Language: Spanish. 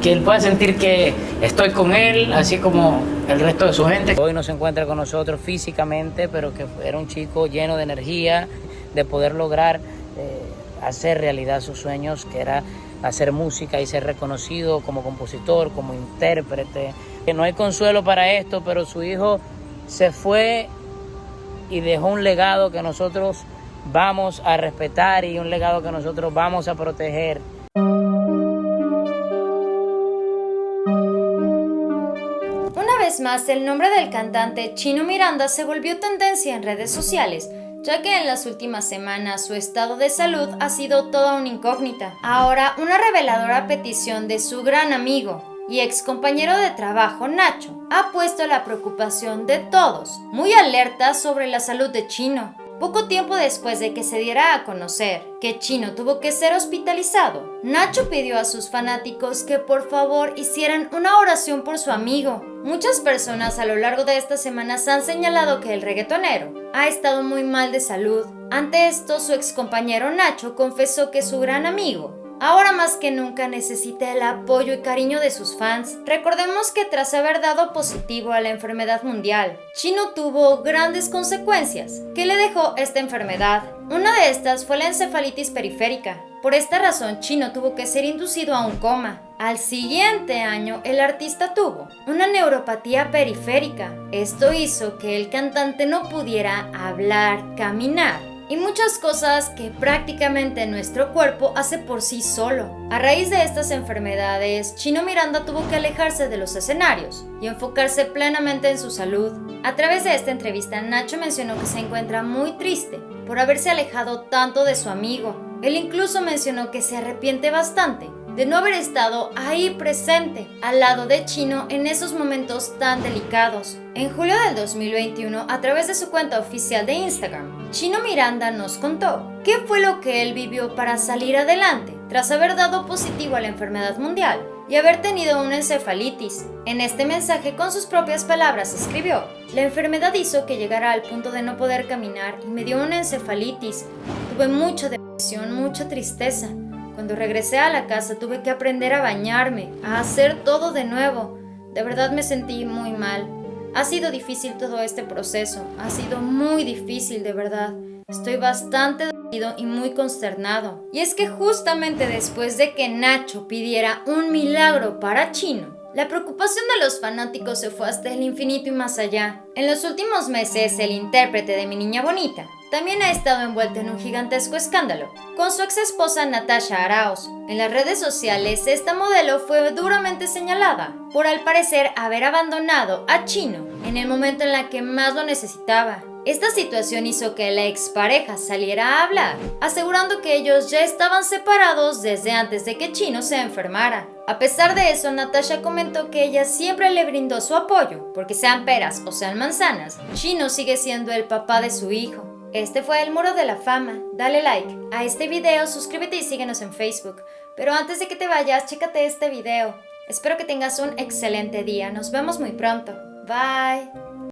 que, él pueda sentir que estoy con él, así como el resto de su gente. Hoy no se encuentra con nosotros físicamente, pero que era un chico lleno de energía, de poder lograr eh, hacer realidad sus sueños, que era hacer música y ser reconocido como compositor, como intérprete. Que no hay consuelo para esto, pero su hijo se fue y dejó un legado que nosotros vamos a respetar y un legado que nosotros vamos a proteger. Más, el nombre del cantante Chino Miranda se volvió tendencia en redes sociales, ya que en las últimas semanas su estado de salud ha sido toda una incógnita. Ahora, una reveladora petición de su gran amigo, y ex compañero de trabajo Nacho ha puesto la preocupación de todos, muy alerta sobre la salud de Chino. Poco tiempo después de que se diera a conocer que Chino tuvo que ser hospitalizado, Nacho pidió a sus fanáticos que por favor hicieran una oración por su amigo. Muchas personas a lo largo de estas semanas han señalado que el reggaetonero ha estado muy mal de salud. Ante esto, su ex compañero Nacho confesó que su gran amigo ahora más que nunca necesita el apoyo y cariño de sus fans. Recordemos que tras haber dado positivo a la enfermedad mundial, Chino tuvo grandes consecuencias. ¿Qué le dejó esta enfermedad? Una de estas fue la encefalitis periférica. Por esta razón, Chino tuvo que ser inducido a un coma. Al siguiente año, el artista tuvo una neuropatía periférica. Esto hizo que el cantante no pudiera hablar, caminar y muchas cosas que prácticamente nuestro cuerpo hace por sí solo. A raíz de estas enfermedades, Chino Miranda tuvo que alejarse de los escenarios y enfocarse plenamente en su salud. A través de esta entrevista, Nacho mencionó que se encuentra muy triste por haberse alejado tanto de su amigo. Él incluso mencionó que se arrepiente bastante de no haber estado ahí presente al lado de Chino en esos momentos tan delicados. En julio del 2021, a través de su cuenta oficial de Instagram, Chino Miranda nos contó qué fue lo que él vivió para salir adelante tras haber dado positivo a la enfermedad mundial y haber tenido una encefalitis. En este mensaje, con sus propias palabras, escribió, La enfermedad hizo que llegara al punto de no poder caminar y me dio una encefalitis. Tuve mucha depresión, mucha tristeza. Cuando regresé a la casa tuve que aprender a bañarme, a hacer todo de nuevo. De verdad me sentí muy mal. Ha sido difícil todo este proceso, ha sido muy difícil de verdad. Estoy bastante dolido y muy consternado. Y es que justamente después de que Nacho pidiera un milagro para Chino, la preocupación de los fanáticos se fue hasta el infinito y más allá. En los últimos meses, el intérprete de Mi Niña Bonita también ha estado envuelto en un gigantesco escándalo con su ex esposa Natasha Arauz. En las redes sociales, esta modelo fue duramente señalada por al parecer haber abandonado a Chino en el momento en la que más lo necesitaba. Esta situación hizo que la expareja saliera a hablar, asegurando que ellos ya estaban separados desde antes de que Chino se enfermara. A pesar de eso, Natasha comentó que ella siempre le brindó su apoyo, porque sean peras o sean manzanas, Chino sigue siendo el papá de su hijo. Este fue el Muro de la Fama. Dale like a este video, suscríbete y síguenos en Facebook. Pero antes de que te vayas, chécate este video. Espero que tengas un excelente día. Nos vemos muy pronto. Bye.